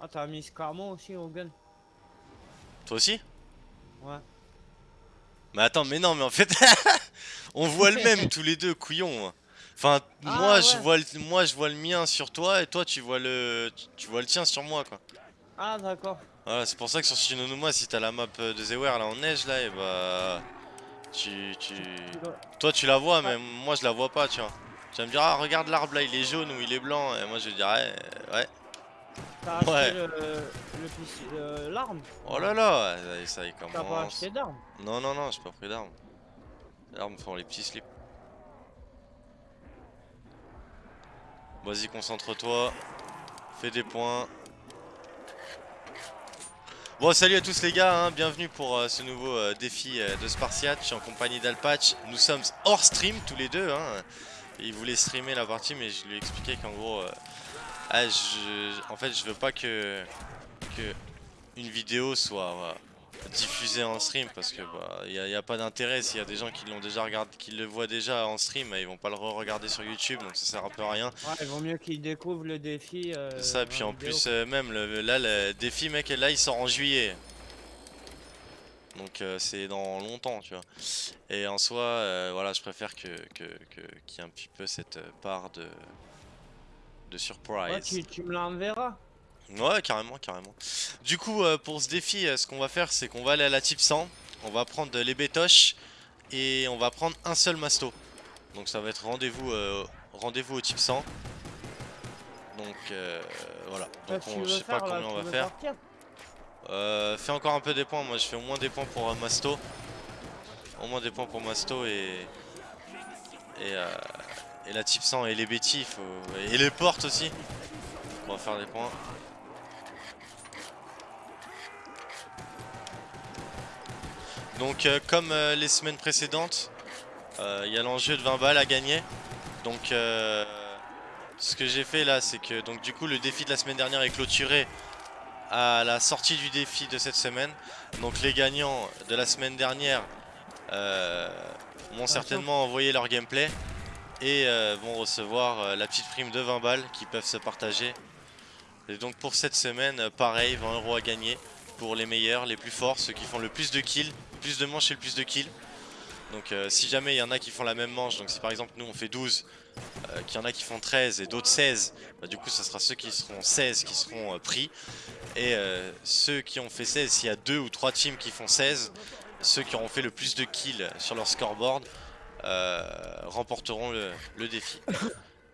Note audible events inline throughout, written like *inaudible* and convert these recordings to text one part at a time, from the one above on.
Ah, t'as mis Scarmo aussi au gun Toi aussi Ouais. Mais attends, mais non, mais en fait, *laughs* on voit le même tous les deux, couillon. Enfin, Ah, moi, je vois le, moi, je vois le mien sur toi et toi, tu vois le, tu, vois le tien sur moi, quoi. Ah, d'accord. Voilà, c'est pour ça que sur Shinonoma, si t'as la map euh, de Zeware là en neige là, et bah, tu, tu, toi tu la vois, mais moi je la vois pas, tu vois. Tu vas me dire, ah regarde l'arbre là, il est jaune ou il est blanc, et moi je dirais, ouais, ouais. T'as acheté Ouais. le, euh, l'arme Oh là là, ça, y T'as pas commence. acheté d'arme Non, non, non, j'ai pas pris d'armes. Les armes font les petits slips. Vas-y, concentre-toi. Fais des points. Bon, salut à tous les gars, hein, bienvenue pour euh, ce nouveau euh, défi euh, de Spartiate. Je suis en compagnie d'Alpatch. Nous sommes hors stream tous les deux. Hein. Il voulait streamer la partie, mais je lui ai expliqué qu'en gros, ah, je, en fait, je veux pas que, que une vidéo soit voilà, diffusée en stream parce que bah il a pas d'intérêt s'il y a des gens qui l'ont déjà regardé, qui le voient déjà en stream, ils vont pas le re-regarder sur YouTube, donc ça sert un peu à rien. Ouais, il vaut mieux qu'ils découvrent le défi. euh, C'est ça, puis en vidéo. plus euh, même le, là le défi mec là il sort en juillet. Donc euh, c'est dans longtemps tu vois. Et en soi euh, voilà je préfère que qu'il y ait un petit peu cette euh, part de de surprise. Ouais, tu, tu me l'enverras. Ouais, carrément, carrément. Du coup, euh, pour ce défi, euh, ce qu'on va faire, c'est qu'on va aller à la type 100. On va prendre les bétoches et on va prendre un seul masto. Donc ça va être rendez-vous euh, rendez-vous au type 100. Donc euh, voilà. Donc Qu'est-ce que on- je sais pas là, combien on va faire. fais encore un peu des points. Moi, je fais au moins des points pour masto. Au moins des points pour masto et et, et la type 100 et les faut... et les portes aussi. On va faire des points. Donc euh, comme euh, les semaines précédentes, euh, il y a l'enjeu de 20 balles à gagner. Donc ce que j'ai fait là, c'est que donc du coup le défi de la semaine dernière est clôturé à la sortie du défi de cette semaine. Donc les gagnants de la semaine dernière m'ont certainement envoyé leur gameplay et euh, vont recevoir euh, la petite prime de 20 balles qui peuvent se partager. Et donc pour cette semaine, euh, pareil, 20 euros à gagner pour les meilleurs, les plus forts, ceux qui font le plus de kills, plus de manches et le plus de kills. Donc si jamais il y en a qui font la même manche, donc si par exemple nous on fait 12, euh, qu'il y en a qui font 13 et d'autres 16, bah, du coup ça sera ceux qui seront 16 qui seront pris. Et ceux qui ont fait 16, s'il y a 2 ou 3 teams qui font 16, ceux qui auront fait le plus de kills sur leur scoreboard euh, remporteront le, le défi.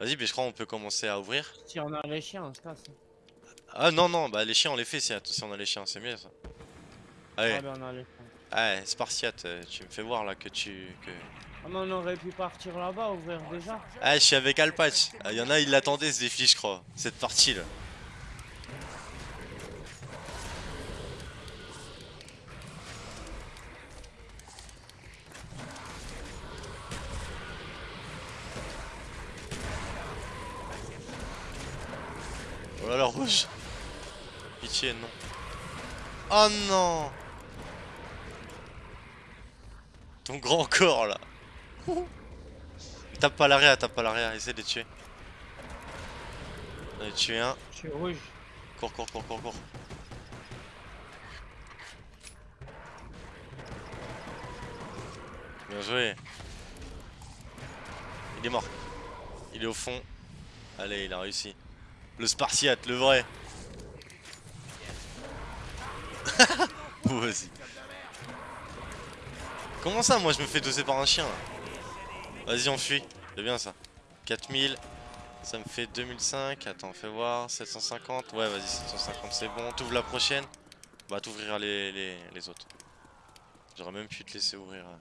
Vas-y, mais je crois qu'on peut commencer à ouvrir. Si on a les chiens, on se casse. Ah non, non, bah les chiens on les fait si, si on a les chiens, c'est mieux ça. Allez, Ah, ben on a les chiens. allez, Spartiate, euh, tu me fais voir là que tu... Que... Ah, mais on aurait pu partir là-bas, ouvrir déjà. Ah, je suis avec Alpatch. Ah, Il y en a, ils l'attendaient ce défi, je crois, cette partie là. Oh là là, rouge. Pitié, non. Oh non Ton grand corps là. Tape pas l'arrière, tape pas l'arrière, essaie de les tuer. J'en ai tué un. Je suis rouge. Cours, cours, cours, cours, cours. Bien joué. Il est mort. Il est au fond. Allez, il a réussi. Le Spartiate, le vrai. Vas-y. Comment ça, moi je me fais doser par un chien là? Vas-y, on fuit. C'est bien ça. 4000. Ça me fait 2005. Attends, fais voir. 750. Ouais, vas-y, 750, c'est bon. T'ouvres la prochaine? Bah, t'ouvriras les, les, les autres. J'aurais même pu te laisser ouvrir. hein.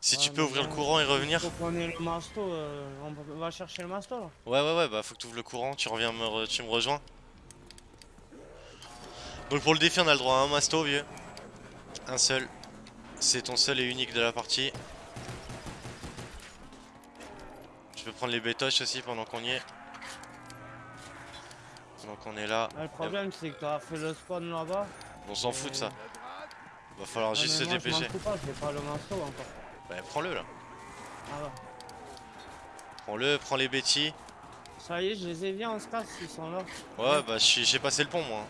Si Ouais, tu peux mais ouvrir le bon, courant et revenir. Faut qu'on le masto. euh, on va chercher le masto là. Ouais, ouais, ouais, bah faut que tu ouvres le courant. Tu reviens, me re- tu me rejoins. Donc, pour le défi, on a le droit à un masto, vieux. Un seul. C'est ton seul et unique de la partie. Je peux prendre les bétoches aussi pendant qu'on y est. Pendant qu'on est là. Ah, le problème, c'est que t'as fait le spawn là-bas. On s'en fout de ça. Va falloir Ah, juste se moi, dépêcher. pas, j'ai pas le masto encore. Bah, prends-le là. Ah. Prends-le, prends les Betty. Ça y est, je les ai vus, on se casse, ils sont là. Ouais, bah j'ai passé le pont moi.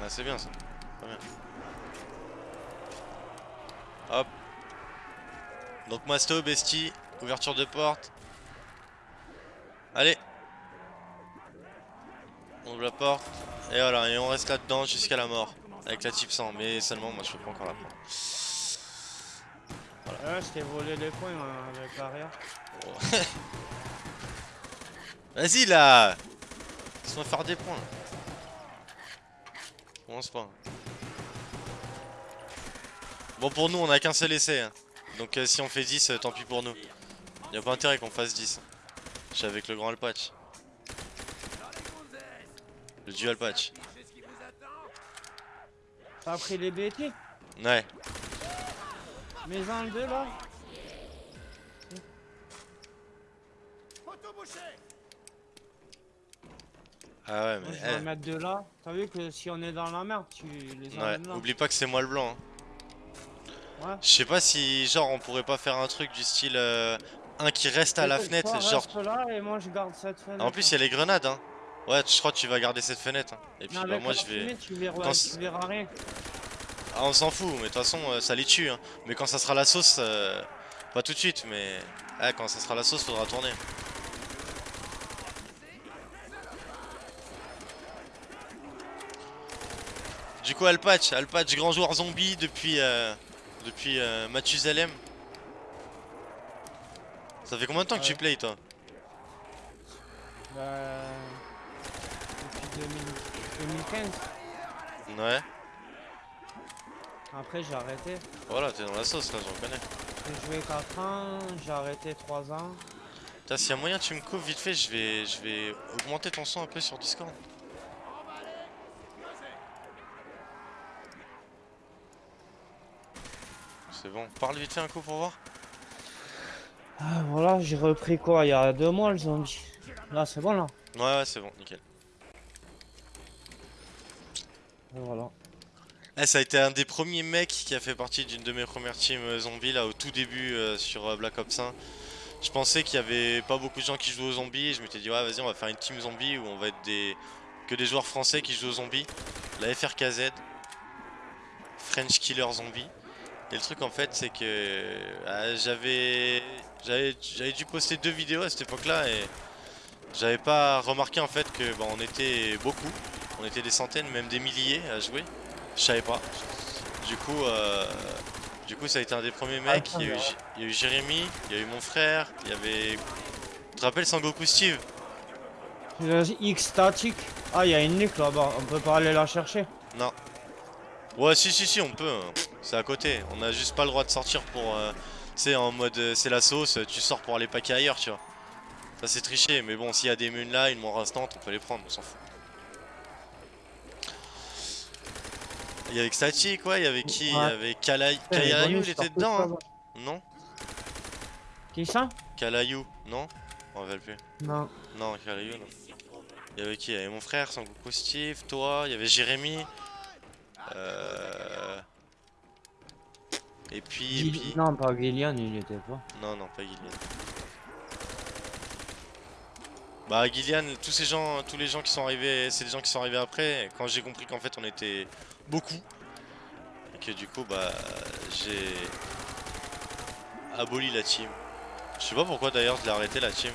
Ouais, c'est bien ça. Très bien. Hop. Donc Masto, Bestie, ouverture de porte. Allez. On ouvre la porte. Et voilà, et on reste là-dedans jusqu'à la mort. Avec la type 100, mais seulement moi je peux pas encore la prendre. Ouais, je t'ai volé les points hein, avec l'arrière. *laughs* Vas-y là Laisse-moi faire des points. Commence pas. Bon pour nous on a qu'un seul essai. hein. Donc euh, si on fait 10, euh, tant pis pour nous. Y a pas intérêt qu'on fasse 10. Je suis avec le grand Alpatch. Le dual patch. T'as pris les BT Ouais. Mes en deux là Ah ouais Moi, mais Je vais eh, mettre deux là. T'as vu que si on est dans la merde, tu les ouais. emmènes là. Oublie pas que c'est moi le blanc. hein. Ouais. Je sais pas si genre on pourrait pas faire un truc du style euh, un qui reste à la Toi, fenêtre, reste genre là et moi je garde cette fenêtre. En plus, il y a les grenades, hein. Ouais, je crois que tu vas garder cette fenêtre. hein. Et puis, Non, bah, moi, je vais. fumée, Tu verras, Quand c- tu verras rien. Ah, on s'en fout, mais de toute façon, euh, ça les tue. Hein. Mais quand ça sera la sauce, euh, pas tout de suite, mais. Ah, quand ça sera la sauce, faudra tourner. Du coup, Alpatch, Alpatch, grand joueur zombie depuis. euh, depuis euh, Mathusalem. Ça fait combien de temps que tu Ouais. play, toi? Bah, depuis 2000 2015. Ouais. Après j'ai arrêté. Voilà, t'es dans la sauce là, j'en connais. J'ai joué 4 ans, j'ai arrêté 3 ans. Putain, s'il y a moyen, tu me coupes vite fait, je vais, je vais augmenter ton son un peu sur Discord. C'est bon, parle vite fait un coup pour voir. Ah, voilà, j'ai repris quoi il y a 2 mois le zombie. Là c'est bon là. Ouais, ouais, c'est bon, nickel. Et voilà. Eh, ça a été un des premiers mecs qui a fait partie d'une de mes premières teams euh, zombies là au tout début euh, sur euh, Black Ops 1. Je pensais qu'il y avait pas beaucoup de gens qui jouaient aux zombies et je m'étais dit ouais vas-y on va faire une team zombie où on va être des que des joueurs français qui jouent aux zombies. La FRKZ, French Killer Zombie. Et le truc en fait c'est que ah, j'avais j'avais dû poster deux vidéos à cette époque-là et j'avais pas remarqué en fait que bah, on était beaucoup, on était des centaines, même des milliers à jouer. Je savais pas. Du coup, euh, du coup, ça a été un des premiers mecs. Il y, a eu, J- il y a eu Jérémy, il y a eu mon frère, il y avait. Tu te rappelles Sangoku Steve? X statique. Ah, il y a une nuque là-bas, on peut pas aller la chercher. Non. Ouais, si, si, si, on peut. hein. C'est à côté. On a juste pas le droit de sortir pour. euh, Tu sais, en mode euh, c'est la sauce, tu sors pour aller paquer ailleurs, tu vois. Ça, c'est triché. Mais bon, s'il y a des munes là, une mort instante, on peut les prendre, on s'en fout. Il y avait Static, ouais, il y avait qui? Il y avait bonus, il était dedans, hein. Non? Qui ça? Kalayu, non? On rappelle plus. Non. Non, Kalayu, non. Il y avait qui? Il y avait mon frère, Sangoku Steve, toi, il y avait Jérémy. Euh... Et puis, et Gil- puis... Non, pas Gillian, il était pas. Non, non, pas Gillian. Bah Gillian, tous ces gens, tous les gens qui sont arrivés, c'est des gens qui sont arrivés après. Quand j'ai compris qu'en fait on était beaucoup et que du coup bah j'ai aboli la team. Je sais pas pourquoi d'ailleurs je l'ai arrêté la team.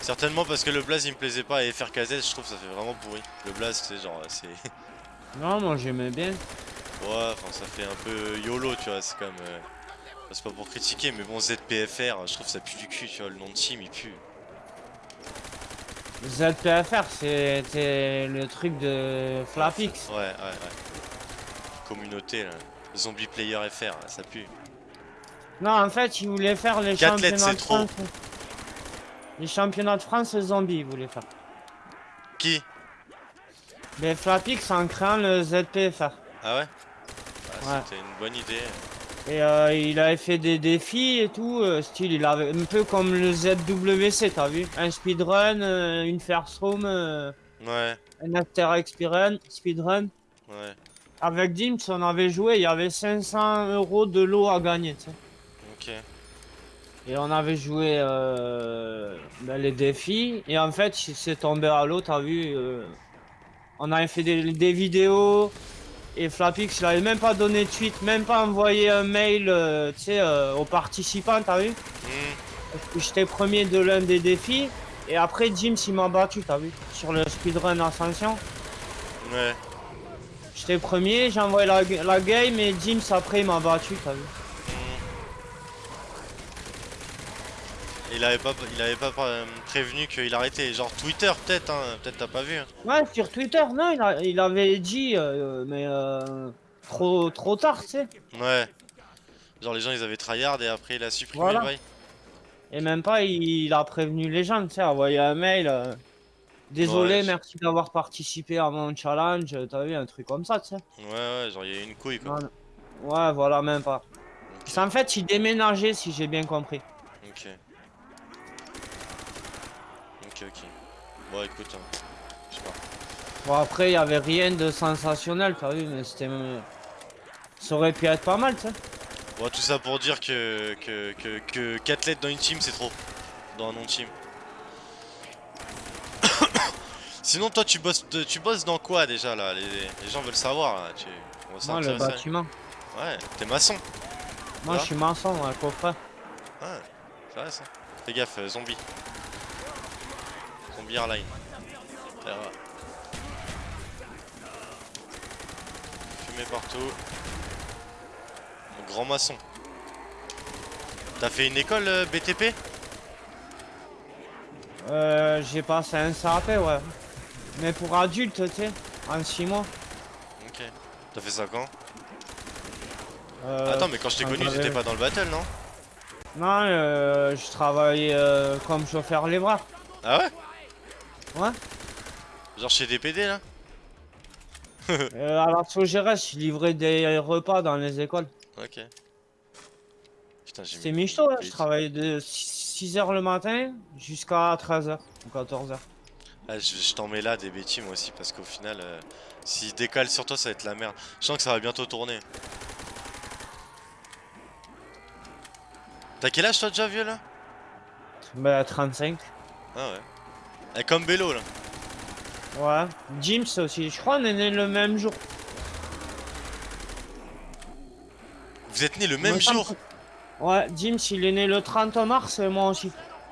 Certainement parce que le blaze il me plaisait pas et FRKZ je trouve ça fait vraiment pourri. Le blaze c'est genre c'est Non, moi j'aimais bien. ouais enfin ça fait un peu YOLO tu vois c'est comme euh, c'est pas pour critiquer mais bon ZPFR je trouve ça pue du cul tu vois le nom de team il pue. ZPFR, c'était le truc de Flapix. Ouais, ouais, ouais. Communauté, là. Zombie Player FR, là, ça pue. Non, en fait, ils voulaient faire les lettres, championnats de trop. France. Les championnats de France zombies, ils voulaient faire. Qui? Mais Flapix en créant le ZPFR. Ah ouais, Bah, Ouais. C'était une bonne idée. Et euh, il avait fait des défis et tout, euh, style, il avait un peu comme le ZWC, t'as vu? Un speedrun, euh, une first room, euh, Ouais, un after speedrun, speedrun. ouais, Avec Dims, on avait joué, il y avait 500 euros de lot à gagner, tu sais. ok. Et on avait joué euh, ben, les défis. Et en fait, c'est tombé à l'eau, t'as vu. On avait fait des, des vidéos. Et Flapix, il avait même pas donné de suite, même pas envoyé un mail, euh, tu sais, euh, aux participants, t'as vu Hmm. J'étais premier de l'un des défis. Et après, James, il m'a battu, t'as vu Sur le speedrun Ascension. Ouais. J'étais premier, j'ai envoyé la, la game et James, après, il m'a battu, t'as vu Il avait pas, il avait pas euh, prévenu qu'il arrêtait. Genre Twitter peut-être, hein. peut-être t'as pas vu. hein. Ouais, sur Twitter, non, il, a- il avait dit, euh, mais euh, trop, trop tard, tu sais. Ouais. Genre les gens ils avaient tryhard et après il a supprimé Voilà. le bail. Et même pas, il, il a prévenu les gens, tu sais, envoyé un mail. euh, Désolé, Ouais, merci d'avoir participé à mon challenge. T'as vu, un truc comme ça, tu sais. Ouais ouais, genre il y a une couille quoi. Ouais, voilà, même pas. En fait, il déménageait, si j'ai bien compris. Ok ok. Bon écoute, hein. je sais pas. Bon, après, il y avait rien de sensationnel, t'as vu, mais c'était. Ça aurait pu être pas mal, tu sais. Bon tout ça pour dire que que que, que 4 lettres dans une team c'est trop. Dans un nom de team. *coughs* Sinon toi tu bosses tu bosses dans quoi déjà là? Les, les gens veulent savoir là. Tu... on va Moi, le bâtiment. Ouais, t'es maçon. Moi, je suis maçon, ouais, coffret. Ouais, c'est vrai ça. Fais gaffe, euh, zombie. Airline. Terra. Fumée partout. Grand maçon. T'as fait une école euh, BTP Euh, j'ai passé un SAP, ouais. Mais pour adultes, tu sais, en 6 mois. Ok. T'as fait ça quand? Euh, Attends, mais quand je t'ai connu, t'étais pas dans le battle, non? Non, euh, je travaillais euh, comme chauffeur livreur. Ah ouais? Ouais. Genre chez DPD là *laughs* Euh, à la Sogérès, je livrais des repas dans les écoles. Ok. Putain, j'ai mis- michto, là. Je travaillais de 6h le matin jusqu'à 13h ou 14h. Ah, je, je t'en mets là des bêtises moi aussi parce qu'au final, euh, s'il décale sur toi, ça va être la merde. Je sens que ça va bientôt tourner. T'as quel âge toi déjà vieux là? Bah, 35. Ah ouais. Eh, comme Bello là. Ouais. James aussi. Je crois qu'on est né le même jour. Vous êtes nés le Me même jour Ouais, James, il est né le 30 mars et moi aussi.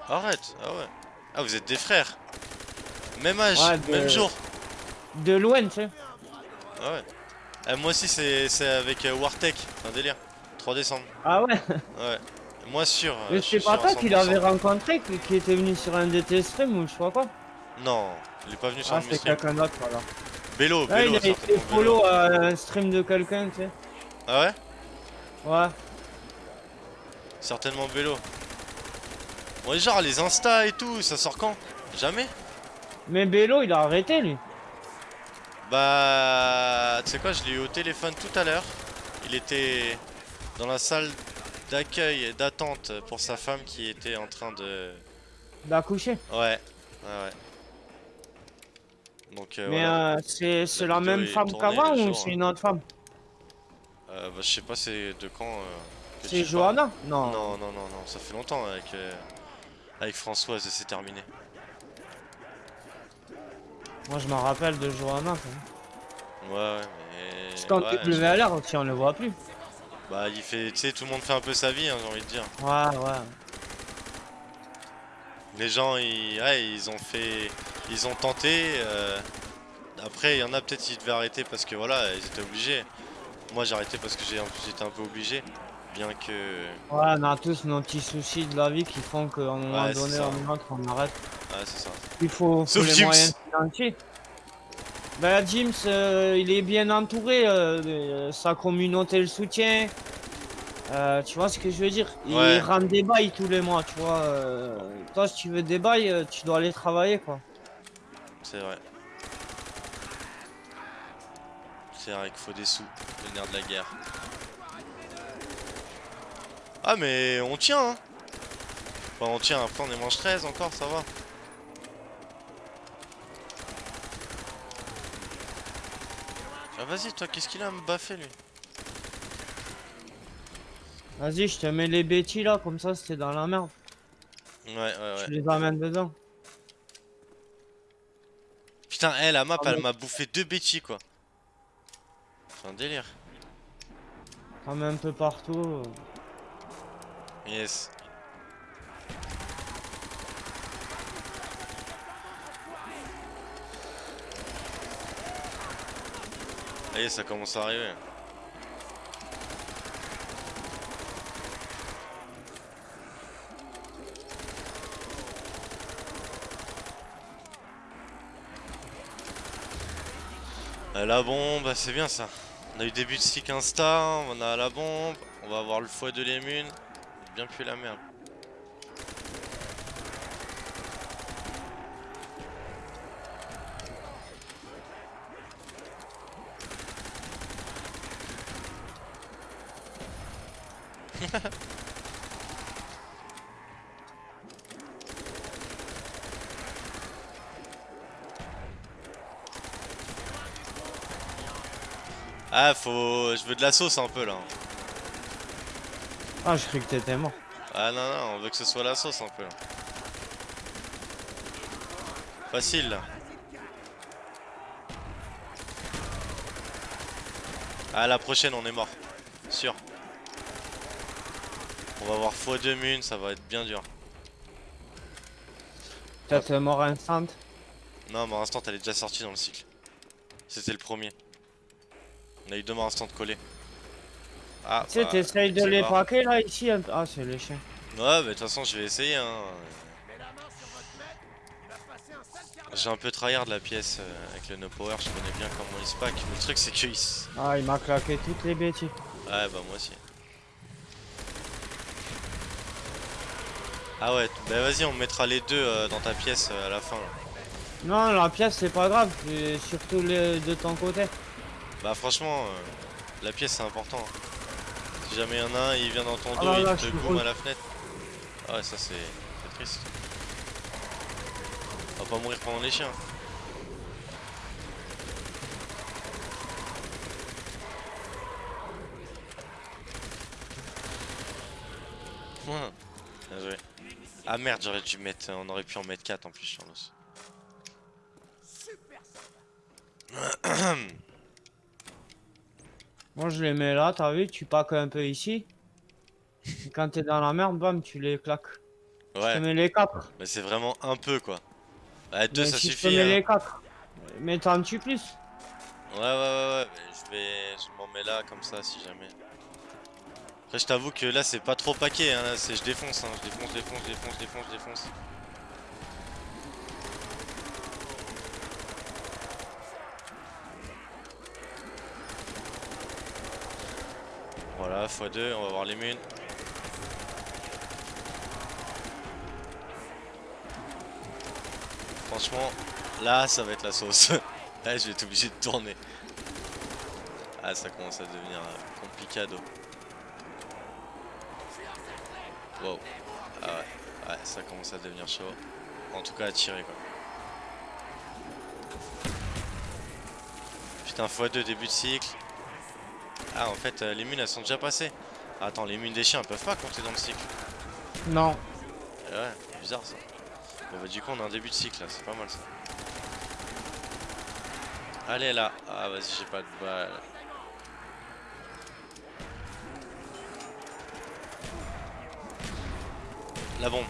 Arrête, ah ouais. Ah, vous êtes des frères. Même âge, Ouais, de- même jour. De loin, tu sais. Ah ouais. Eh, moi aussi, c'est c'est avec euh, Wartech, un délire. 3 décembre. Ah ouais Ouais. Moi sûr. euh, Mais c'est pas toi qui 100%. l'avais rencontré, qui, était venu sur un de tes streams ou je sais pas Non, il est pas venu sur Ah, un de mes c'est streams. quelqu'un d'autre, voilà. Bello, Ah, il Bello, a été follow à un stream de quelqu'un, tu sais. Ah ouais? Ouais. Certainement Bello. Ouais, genre les Insta et tout, ça sort quand? Jamais? Mais Bello, il a arrêté, lui. Bah, tu sais quoi, je l'ai eu au téléphone tout à l'heure. Il était dans la salle d'accueil et d'attente pour sa femme qui était en train de... D'accoucher. Ouais, ouais, ouais. Donc euh, Mais voilà. euh, c'est La même femme qu'avant ou c'est hein. une autre femme? Euh, bah, je sais pas c'est de quand... euh, C'est Johanna? Non. Non, non, non, non, ça fait longtemps avec, euh, avec Françoise et c'est terminé. Moi, je m'en rappelle de Johanna. sais. Ouais, ouais, mais... Parce qu'en ouais, je- WLR aussi, on le voit plus. Bah, il fait... Tu sais, tout le monde fait un peu sa vie, hein, j'ai envie de dire. Ouais, ouais. Les gens, ils, ouais, ils ont fait, ils ont tenté. euh, Après, il y en a peut-être qui devaient arrêter parce que voilà, ils étaient obligés. Moi, j'ai arrêté parce que j'ai- j'étais un peu obligé, bien que. Ouais, on a tous nos petits soucis de la vie qui font qu'à un moment Ouais, donné, on arrête. Ouais, c'est ça. Il faut, faut les moyens financiers. Bah, James, euh, il est bien entouré. euh, de- sa communauté le soutient. Euh, tu vois ce que je veux dire? Il rend des bails tous les mois, tu vois. euh, toi, si tu veux des bails, euh, tu dois aller travailler, quoi. C'est vrai. C'est vrai qu'il faut des sous, le nerf de la guerre. Ah, mais on tient, hein. Enfin, on tient. Après, on est moins 13 encore, ça va. Ah, vas-y, toi, qu'est-ce qu'il a à me baffer, lui Vas-y, je te mets les bêtis là, comme ça c'était dans la merde. Ouais, ouais, ouais. Tu les amènes dedans. Putain, elle, la map, Ah elle m'a bouffé deux bêtis, quoi. C'est un délire. T'en mets un peu partout. Yes. Allez, ça commence à arriver. La bombe, c'est bien ça. On a eu début de stick insta, on a la bombe, on va avoir le foie de l'émune. Bien plus la merde. Ah, faut. Je veux de la sauce un peu là. Ah, je croyais que t'étais mort. Ah non, non, on veut que ce soit la sauce un peu là. Facile là. Ah, la prochaine, on est mort. Sûr. On va avoir x2 mun, ça va être bien dur. Peut-être mort instant. Non, mort instant, elle est déjà sortie dans le cycle. C'était le premier. On a eu deux morts instant collés. Ah, Tu sais, bah, t'essayes de les mort. paquer là ici. un. Ah, c'est les chiens. Ouais, bah de toute façon, je vais essayer. Hein. J'ai un peu tryhard la pièce euh, avec le no power, je connais bien comment il se pack. Le truc, c'est que il s- Ah, il m'a claqué toutes les bêtises. Ouais, bah moi aussi. Ah ouais, bah vas-y, on mettra les deux euh, dans ta pièce euh, à la fin. Là. Non, la pièce c'est pas grave. Surtout les de ton côté. Bah franchement, euh, la pièce c'est important. hein. Si jamais il y en a un, il vient dans ton Ah dos, là il là, te cool. à la fenêtre. Ah ouais, ça c'est triste. On va pas mourir pendant les chiens. Joué. Ah merde, j'aurais dû mettre. On aurait pu en mettre 4 en plus sur l'os. *clears throat* *clears throat* Moi, je les mets là, t'as vu, tu pack un peu ici. Et quand t'es dans la merde, bam, tu les claques. Je te Ouais, mets les 4. mais c'est vraiment un peu quoi. Ouais, 2 ça si je te suffit. mets hein. les 4. Mais t'en tues plus. Ouais, ouais, ouais, ouais, mais je vais. Je m'en mets là comme ça si jamais. Après, je t'avoue que là, c'est pas trop paquet, hein. Là, je défonce, hein. Je défonce, je défonce, je défonce, je défonce, je défonce. Voilà, x2, on va voir les munes. Franchement, là, ça va être la sauce. *laughs* là, je vais être obligé de tourner. Ah, ça commence à devenir euh, complicado. Wow. Ah ouais. Ouais, ça commence à devenir chaud. En tout cas, à tirer quoi. Putain, x2 début de cycle. Ah, en fait, euh, les munes elles sont déjà passées. Attends, les munes des chiens elles peuvent pas compter dans le cycle. Non. Eh ouais, bizarre ça. Bon, bah, du coup, on a un début de cycle là, c'est pas mal ça. Allez là. Ah, vas-y, j'ai pas de balle. La bombe.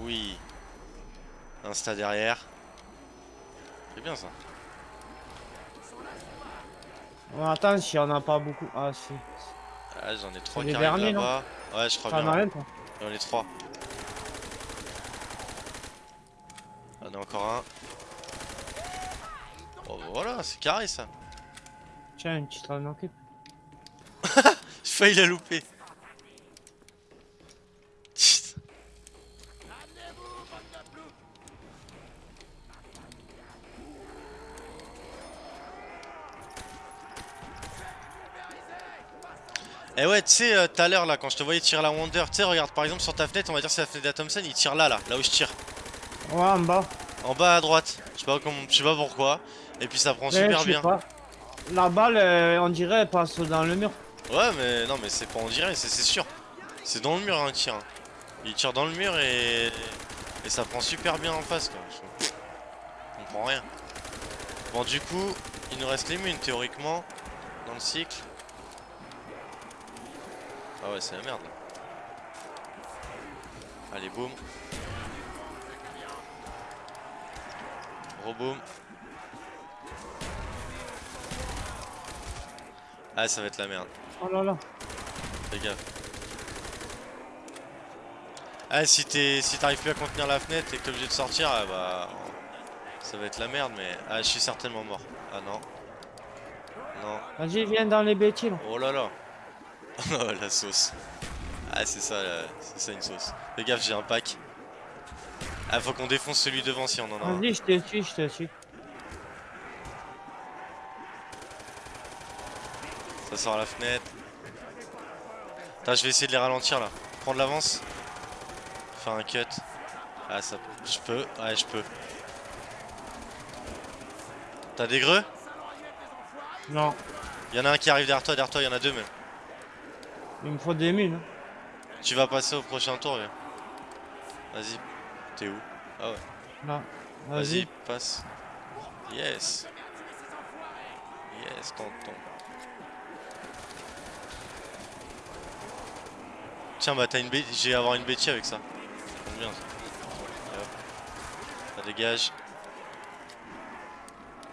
Oui. Insta derrière. C'est bien ça. On attend s'il y en a pas beaucoup. Ah, si. Ah, j'en ai trois qui arrivent là-bas. Ouais, je crois T'en bien. as un, toi J'en ai trois. J'en ai encore un. Oh, voilà, c'est carré ça. Tiens, tu t'en occupes. *laughs* J'ai failli la louper. Et ouais, tu sais, euh, tout à l'heure là, quand je te voyais tirer la Wonder, tu sais, regarde par exemple sur ta fenêtre, on va dire c'est la fenêtre de Thompson, il tire là, là, là où je tire. Ouais, en bas. En bas à droite. Je sais pas, comment, je sais pas pourquoi. Et puis ça prend Mais super je sais bien. pas. La balle, euh, on dirait, elle passe dans le mur. Ouais, mais non, mais c'est pas on dirait, c'est sûr. C'est dans le mur un tir. hein. Il tire dans le mur et... et ça prend super bien en face quoi. Je je comprends rien. Bon du coup, il nous reste les munes théoriquement dans le cycle. Ah ouais c'est la merde. Allez boum. Reboom. Ah ça va être la merde. Oh là là. Fais gaffe. Ah si t'es si t'arrives plus à contenir la fenêtre et que t'es obligé de sortir, ah bah ça va être la merde mais ah je suis certainement mort. Ah non. Non. Vas-y, viens dans les bêtises. Oh là là. *laughs* Oh la sauce. Ah c'est ça la- c'est ça une sauce. Fais gaffe j'ai un pack. Ah faut qu'on défonce celui devant si on en a un. Vas-y, je te suis, je te suis. Ça sort à la fenêtre. Putain, je vais essayer de les ralentir là. Prendre l'avance. Faire un cut. Ah, ça. Je peux. Ouais, je peux. T'as des greux? Non, Y'en a un qui arrive derrière toi, derrière toi, y'en a deux même. Il me faut des mines. hein. Tu vas passer au prochain tour, viens. Vas-y. T'es où? Ah ouais. Là. Vas-y, passe. Yes. Yes, tonton. Tiens, bah t'as une bête. J'ai avoir une bêtise avec ça. Bien. Ça dégage.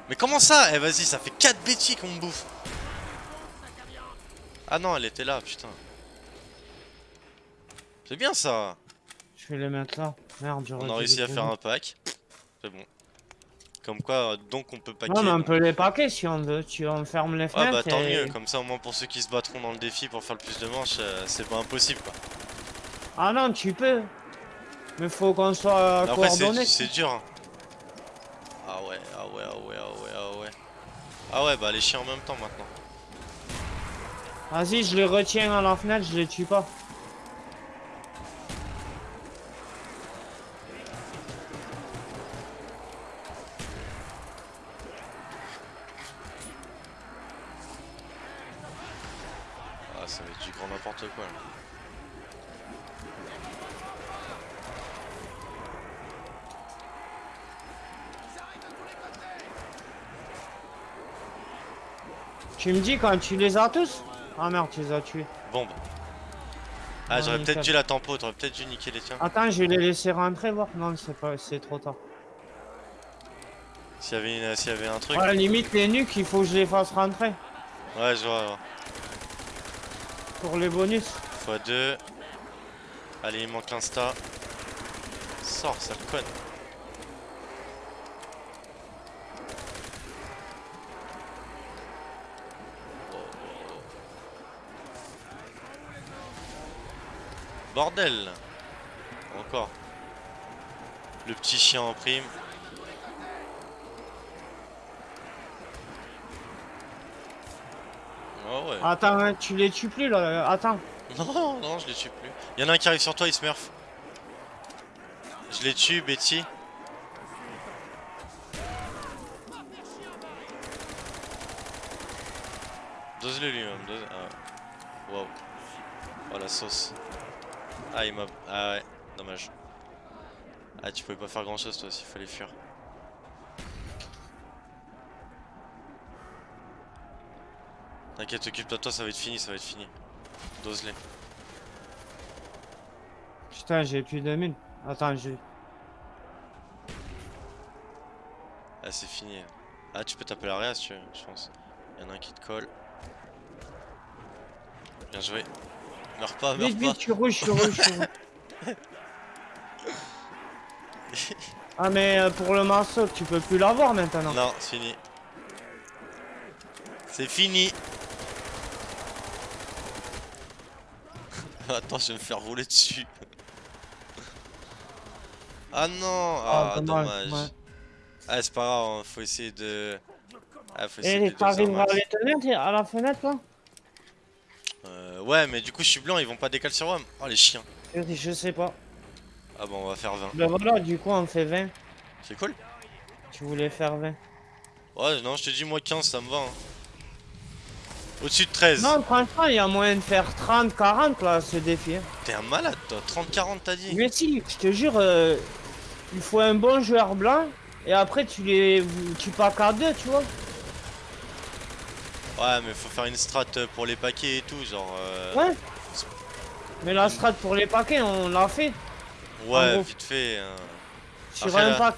Mais comment ça? Eh vas-y, ça fait 4 bêtises qu'on me bouffe. Ah non, elle était là, putain. C'est bien ça. Je vais les mettre là. Merde, On a réussi à faire un pack. C'est bon. Comme quoi, euh, donc on peut packer. Non, mais on donc- peut les paquer si on veut. Tu enfermes les fenêtres. bah tant et- mieux, comme ça au moins pour ceux qui se battront dans le défi pour faire le plus de manches, euh, c'est pas impossible quoi. Ah non, tu peux. Mais faut qu'on soit Mais après coordonnés. c'est c'est dur. hein. Ah ouais, ah ouais, ah ouais, ah ouais, ah ouais. Ah ouais bah les chiens en même temps maintenant. Vas-y, je les retiens à la fenêtre, je les tue pas. Ah ça va être du grand n'importe quoi là. Tu me dis quand tu les as tous? Ah merde, tu les as tués. Bombe. Ah Ah, j'aurais peut-être dû la tempo, t'aurais peut-être dû niquer les tiens. Attends, je vais les laisser rentrer voir. Non, c'est pas, c'est trop tard. S'il y avait une- s'il y avait un truc. Ouais, limite les nuques, il faut que je les fasse rentrer Ouais je vois, je vois. pour les bonus. x2. Allez il manque l'insta. Sors, sale conne. Bordel Encore. Le petit chien en prime. Oh ouais. Attends, hein, tu les tues plus là. euh, Attends. *laughs* Non, non, je les tue plus. Il y en a un qui arrive sur toi, il smurf. Je les tue, Betty. Dose-le lui-même. Dose... Ah. Wow. Oh la sauce. Ah, il m'a. Ah ouais, dommage. Ah, tu pouvais pas faire grand chose toi s'il fallait fuir. T'inquiète, occupe-toi toi, ça va être fini, ça va être fini. Dose-les. Putain, j'ai plus de mines. Attends, j'ai. Ah c'est fini. Ah tu peux taper l'arrière si tu veux, je pense. Il y en a un qui te colle. Bien joué. Meurs pas, meurs Vite, pas. vite, tu rouges, tu rouges, tu rouges. *laughs* Ah, mais euh, pour le morceau, tu peux plus l'avoir maintenant. Non, c'est fini. C'est fini. *laughs* Attends, je vais me faire rouler dessus. ah non Ah, Ah, dommage. dommage, ouais. Ah c'est pas grave, hein, faut essayer de... Ah, faut essayer Et de t'arriveras à max. les tenir t'es à la fenêtre là ouais, mais du coup je suis blanc, ils vont pas décaler sur WAM. Oh les chiens. je, sais pas. Ah bon, on va faire 20. Ben voilà, du coup, on fait 20. C'est cool. Tu voulais faire 20. Ouais, non, je te dis, moi 15, ça me va. hein. Au-dessus de 13. Non, franchement, il y a moyen de faire 30, 40 là, ce défi. hein. T'es un malade, toi. 30-40, t'as dit Mais si, je te jure, euh, il faut un bon joueur blanc et après tu les. Tu packs à deux, tu vois. Ouais, mais faut faire une strat pour les paquets et tout, genre. euh, Ouais. Mais la strat pour les paquets, on l'a fait Ouais, vite fait. hein. sur Après, un pack.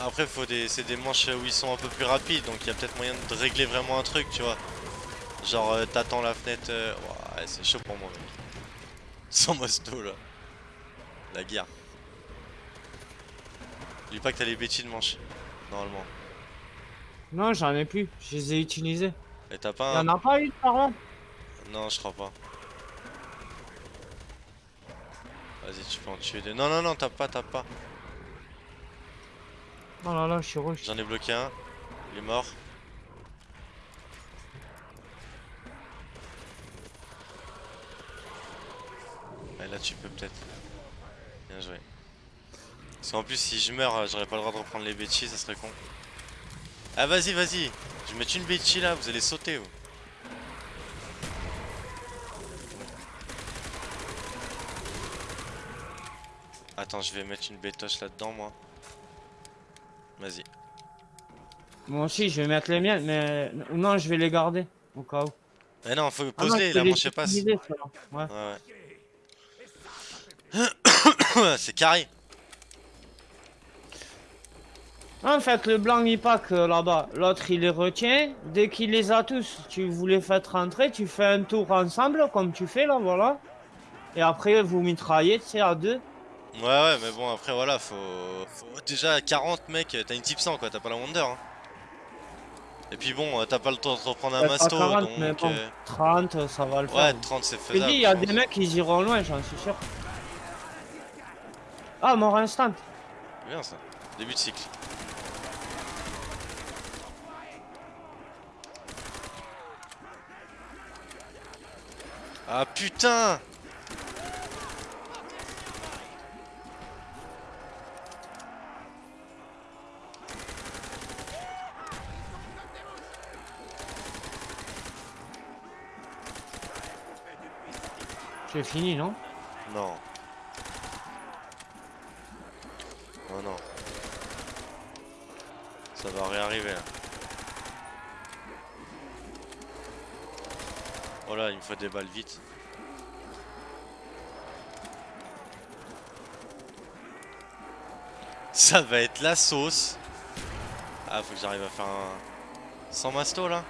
Après, faut des, c'est des manches où ils sont un peu plus rapides, donc il y a peut-être moyen de régler vraiment un truc, tu vois. Genre, euh, t'attends la fenêtre. euh, ouais, c'est chaud pour moi, mec. *laughs* Sans mosto là. La guerre. Dis pas que t'as les bêtises de manche, normalement. Non, j'en ai plus, je les ai utilisés. Et t'as pas un. en a pas eu par là Non, je crois pas. Vas-y, tu peux en tuer deux. Non, non, non, t'as pas, t'as pas. Oh là là, je suis rouge. J'en ai bloqué un. Il est mort. Ouais, là tu peux peut-être. Bien joué. Parce qu'en plus si je meurs, euh, j'aurais pas le droit de reprendre les bêtises, ça serait con. Ah vas-y, vas-y. Je vais mettre une bêtise là, vous allez sauter. Vous. Attends, je vais mettre une bétoche là-dedans moi. Vas-y. Moi aussi, je vais mettre les miennes, mais non, je vais les garder au cas où. Mais non, faut Ah poser, je les manche passe. utiliser, ceux-là. Ouais. Ouais, ouais. *coughs* c'est carré. En fait, le blanc il pack euh, là-bas, l'autre il les retient. Dès qu'il les a tous, tu vous les faites rentrer, tu fais un tour ensemble comme tu fais là, voilà. Et après vous mitraillez, c'est à deux. Ouais, ouais, mais bon, après, voilà, faut. faut- Déjà, 40 mec, t'as une type 100 quoi, t'as pas la Wonder. Hein. Et puis bon, euh, t'as pas le temps de reprendre un Ouais, masto, 40, mais donc. bon, euh, 30, ça va le Ouais, faire. 30 c'est faisable. il y a des mecs qui iront loin, j'en suis sûr. Ah, mort instant. Bien ça. Début de cycle. Ah putain J'ai fini, non? Non. Oh non. Ça va réarriver là. Oh là, il me faut des balles vite. Ça va être la sauce. Ah, faut que j'arrive à faire un... Sans masto là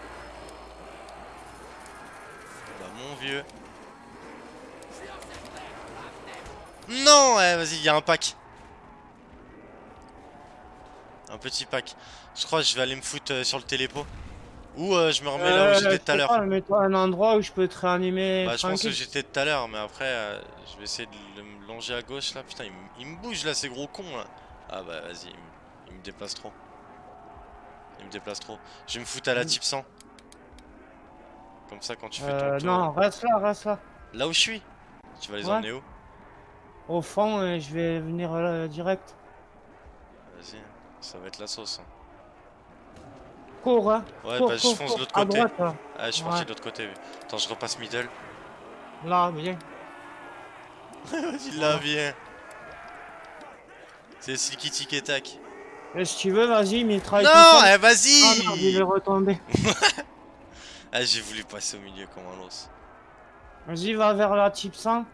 Bah mon vieux. Non ouais, vas-y, il y a un pack. Un petit pack. Je crois que je vais aller me foutre euh, sur le télépo. Ou euh, je me remets là où Euh, j'étais tout à l'heure. Mets-toi un endroit où je peux te réanimer Bah, je pense que j'étais tout à l'heure, mais après, euh, je vais essayer de le- me longer à gauche là. Putain, il, me- bouge là, ces gros cons là. Ah bah vas-y, il, me- il me déplace trop. Il me déplace trop. Je vais me foutre à la Mm. type 100. Comme ça, quand tu fais Euh, ton tour. non, reste là, reste là. Là où je suis Tu vas les Ouais. emmener où? Au fond, euh, je vais venir euh, direct. Vas-y, ça va être la sauce. hein. Cours, hein. Ouais, cours, bah je fonce de l'autre côté. droite. Ah, je suis Ouais. parti de l'autre côté. Attends, je repasse middle. Là, bien. *laughs* Vas-y, là, viens. C'est Silky Tic et Tac. Et si tu veux, vas-y, mitraille. Non, eh, Ah vas-y merde, il est retombé. *laughs* Ah, j'ai voulu passer au milieu comme un os. Vas-y, va vers la type 100.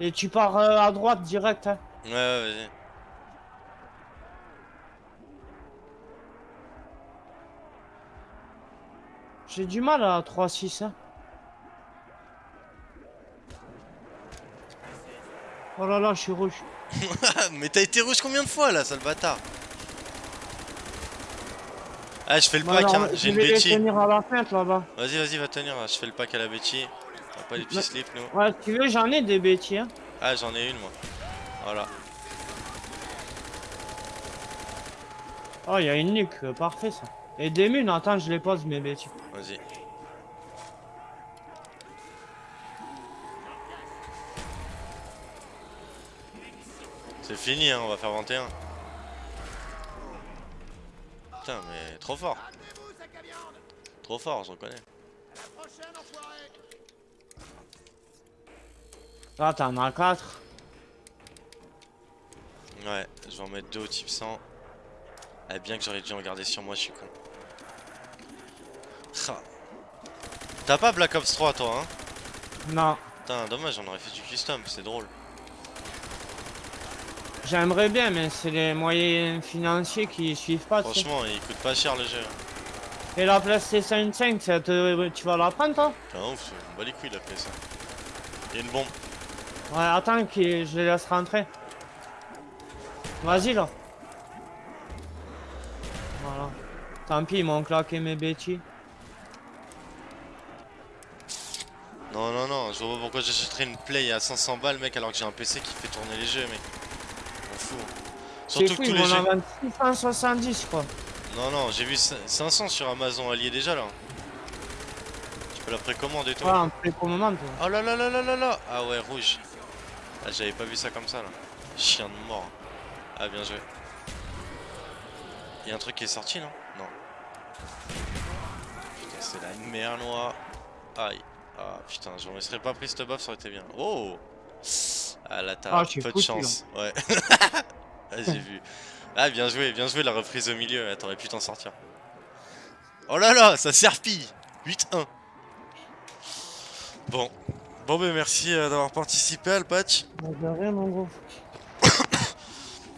Et tu pars euh, à droite direct. Hein. Ouais, ouais, vas-y. J'ai du mal à 3-6. Hein. Oh là là, je suis rouge. *laughs* Mais t'as été rouge combien de fois là, sale bâtard? Ah, je fais le Bah pack, hein. j'ai une Betty. tenir à la fenêtre là-bas. Vas-y, vas-y, va tenir. Je fais le pack à la Betty. On a pas les petits slips, nous. Ouais, si tu veux, j'en ai des bêtises. Hein. Ah, j'en ai une, moi. Voilà. Oh, il y a une nuque, euh, parfait ça. Et des munes, attends, je les pose mes bêtises. Vas-y. C'est fini, hein, on va faire 21. Putain, mais trop fort. Trop fort, je reconnais. Là, t'en as 4. Ouais, je vais en mettre deux au type 100. Eh bien que j'aurais dû en garder sur moi, je suis con. T'as pas Black Ops 3 toi hein? Non. Putain, dommage, on aurait fait du custom, c'est drôle. J'aimerais bien, mais c'est les moyens financiers qui suivent pas. Franchement, il coûte pas cher le jeu. Et la PlayStation 5, ça te- tu vas la prendre, toi? T'es un ouf, on bat les couilles il a fait ça. Il y a une bombe. Ouais, attends, que je les laisse rentrer. Vas-y, là. Voilà. Tant pis, ils m'ont claqué mes bêtises. Non, non, non, je vois pas pourquoi j'achèterais une Play à 500 balles, mec, alors que j'ai un PC qui fait tourner les jeux, mec. On fout. C'est Surtout fou, que tous les jeux. vendent 670, je crois. Non, non, j'ai vu cin- 500 sur Amazon allié déjà là. Tu peux la précommander Ouais, toi. en précommande. toi. Oh là là là là là là Ah ouais, rouge. Ah, j'avais pas vu ça comme ça là. Chien de mort. Ah, bien joué. Y'a un truc qui est sorti non? Non. Putain, c'est la merde noire. Aïe. Ah putain, je me serais pas pris cette buff, ça aurait été bien. Oh Ah là, t'as Ah, peu de foutu, chance. Ouais. *laughs* ah, j'ai vu. Ah, bien joué, bien joué la reprise au milieu. Ah, T'aurais pu t'en sortir. Oh là là, ça serpille 8-1. Bon. Bon, ben merci euh, d'avoir participé à le patch. Bah, rien, mon gros. *coughs*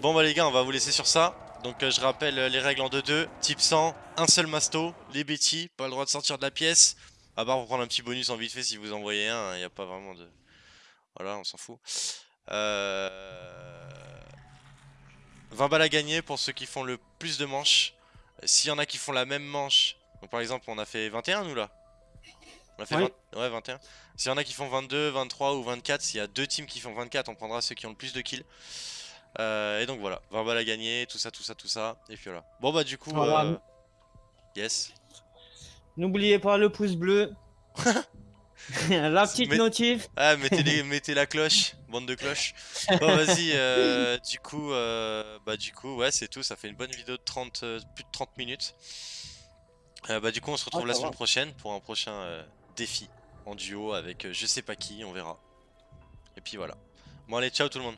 Bon bah les gars, on va vous laisser sur ça. Donc euh, je rappelle euh, les règles en 2-2. Type 100, un seul masto, les Betty, pas le droit de sortir de la pièce. À part pour prendre un petit bonus en vite fait si vous envoyez un, il n'y a pas vraiment de... Voilà, on s'en fout. Euh... 20 balles à gagner pour ceux qui font le plus de manches. Euh, S'il y en a qui font la même manche, donc par exemple on a fait 21 nous là On a fait Oui. 20 Ouais 21. S'il y en a qui font 22, 23 ou 24, s'il y a deux teams qui font 24, on prendra ceux qui ont le plus de kills. Euh, et donc voilà, 20 balles à gagner, tout ça, tout ça, tout ça. Et puis voilà. Bon bah du coup, euh, yes. N'oubliez pas le pouce bleu. *laughs* la petite notif. Ah, mettez, les- *laughs* mettez la cloche, bande de cloches. Bon vas-y, euh, *laughs* du coup, euh, bah du coup, ouais c'est tout, ça fait une bonne vidéo de 30, euh, plus de 30 minutes. Euh, bah du coup on se retrouve Ah, la semaine va. prochaine pour un prochain euh, défi en duo avec euh, je sais pas qui, on verra. Et puis voilà. Bon allez, ciao tout le monde.